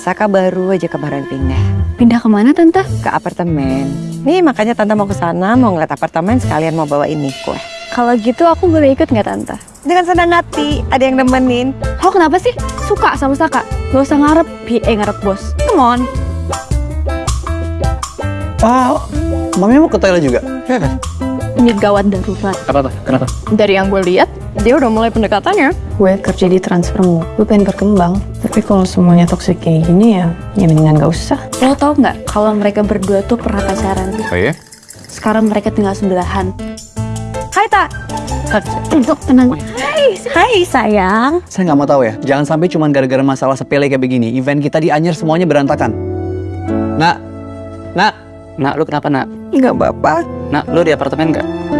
Saka baru aja kemarin pindah Pindah ke mana tante? ke apartemen. Nih makanya tante mau ke sana, mau ngeliat apartemen sekalian mau bawa ini kue. Kalau gitu aku boleh ikut nggak tante? Dengan senang hati, ada yang nemenin. Oh kenapa sih? Suka sama Saka? Gak usah ngarep, bi eh ngarep bos. Come on. Oh, mami mau ke toilet juga? Ini gawat darurat. Apa apa? Kenapa? Dari yang gue lihat, dia udah mulai pendekatannya. gue kerja di transfermu gue pengen berkembang tapi kalau semuanya toxic kayak gini ya ya mendingan gak usah Lo tau nggak kalau mereka berdua tuh pernah pacaran? Oh iya? Sekarang mereka tinggal sebelahan. Hai Tak. Untuk tenang. Hai, hai sayang. Saya nggak mau tahu ya. Jangan sampai cuma gara-gara masalah sepele kayak begini. Event kita di Anyer semuanya berantakan. Nak, nak, Nak, lu kenapa nak? Enggak bapak. Nak, lu di apartemen nggak?